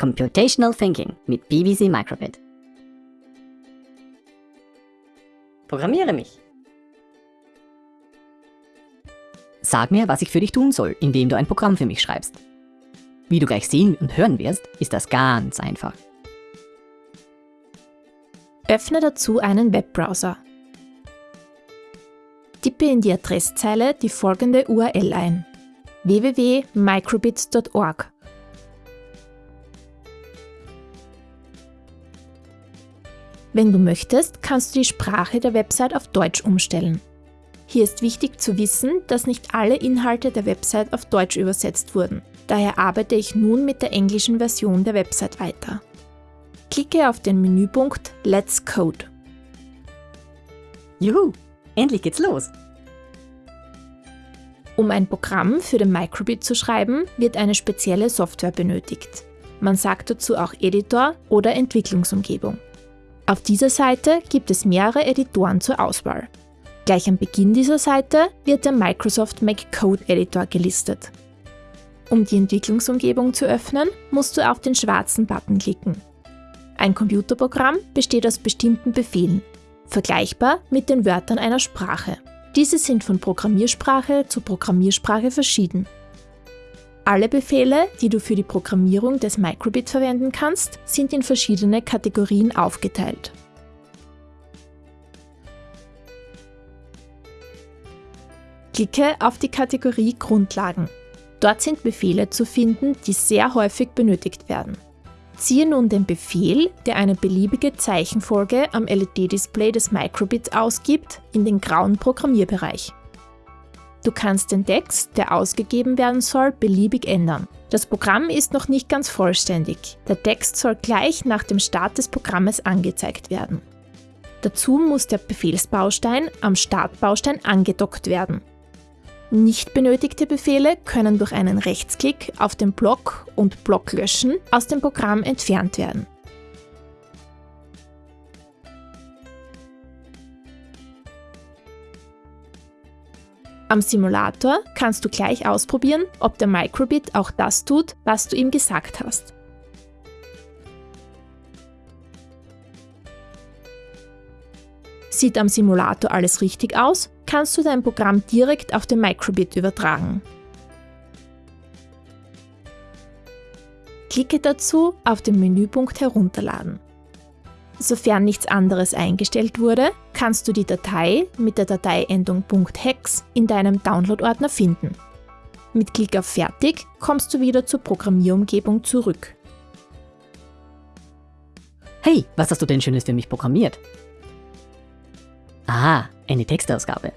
Computational Thinking mit BBC Microbit. Programmiere mich. Sag mir, was ich für dich tun soll, indem du ein Programm für mich schreibst. Wie du gleich sehen und hören wirst, ist das ganz einfach. Öffne dazu einen Webbrowser. Tippe in die Adresszeile die folgende URL ein www.microbit.org. Wenn du möchtest, kannst du die Sprache der Website auf Deutsch umstellen. Hier ist wichtig zu wissen, dass nicht alle Inhalte der Website auf Deutsch übersetzt wurden. Daher arbeite ich nun mit der englischen Version der Website weiter. Klicke auf den Menüpunkt Let's Code. Juhu, endlich geht's los. Um ein Programm für den Microbit zu schreiben, wird eine spezielle Software benötigt. Man sagt dazu auch Editor oder Entwicklungsumgebung. Auf dieser Seite gibt es mehrere Editoren zur Auswahl. Gleich am Beginn dieser Seite wird der Microsoft Make Code Editor gelistet. Um die Entwicklungsumgebung zu öffnen, musst du auf den schwarzen Button klicken. Ein Computerprogramm besteht aus bestimmten Befehlen, vergleichbar mit den Wörtern einer Sprache. Diese sind von Programmiersprache zu Programmiersprache verschieden. Alle Befehle, die du für die Programmierung des Microbit verwenden kannst, sind in verschiedene Kategorien aufgeteilt. Klicke auf die Kategorie Grundlagen. Dort sind Befehle zu finden, die sehr häufig benötigt werden. Ziehe nun den Befehl, der eine beliebige Zeichenfolge am LED-Display des Microbits ausgibt, in den grauen Programmierbereich. Du kannst den Text, der ausgegeben werden soll, beliebig ändern. Das Programm ist noch nicht ganz vollständig. Der Text soll gleich nach dem Start des Programmes angezeigt werden. Dazu muss der Befehlsbaustein am Startbaustein angedockt werden. Nicht benötigte Befehle können durch einen Rechtsklick auf den Block und Block löschen aus dem Programm entfernt werden. Am Simulator kannst du gleich ausprobieren, ob der Microbit auch das tut, was du ihm gesagt hast. Sieht am Simulator alles richtig aus, kannst du dein Programm direkt auf den Microbit übertragen. Klicke dazu auf den Menüpunkt Herunterladen. Sofern nichts anderes eingestellt wurde, kannst du die Datei mit der Dateiendung .hex in deinem Download-Ordner finden. Mit Klick auf Fertig kommst du wieder zur Programmierumgebung zurück. Hey, was hast du denn Schönes für mich programmiert? Ah, eine Textausgabe.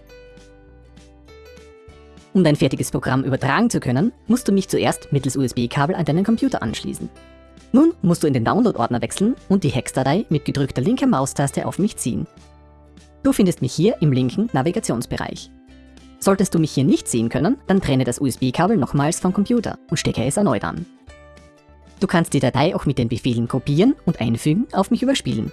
Um dein fertiges Programm übertragen zu können, musst du mich zuerst mittels USB-Kabel an deinen Computer anschließen. Nun musst du in den Download-Ordner wechseln und die Hex-Datei mit gedrückter linker Maustaste auf mich ziehen. Du findest mich hier im linken Navigationsbereich. Solltest du mich hier nicht sehen können, dann trenne das USB-Kabel nochmals vom Computer und stecke es erneut an. Du kannst die Datei auch mit den Befehlen kopieren und einfügen auf mich überspielen.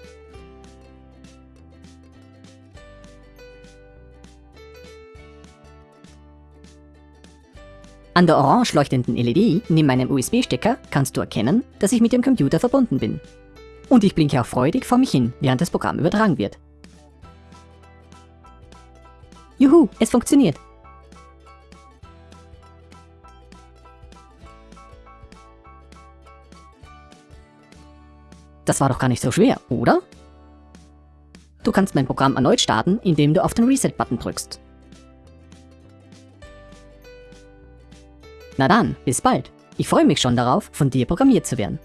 An der orange leuchtenden LED neben meinem USB-Stecker kannst du erkennen, dass ich mit dem Computer verbunden bin. Und ich blinke auch freudig vor mich hin, während das Programm übertragen wird. Juhu, es funktioniert! Das war doch gar nicht so schwer, oder? Du kannst mein Programm erneut starten, indem du auf den Reset-Button drückst. Na dann, bis bald. Ich freue mich schon darauf, von dir programmiert zu werden.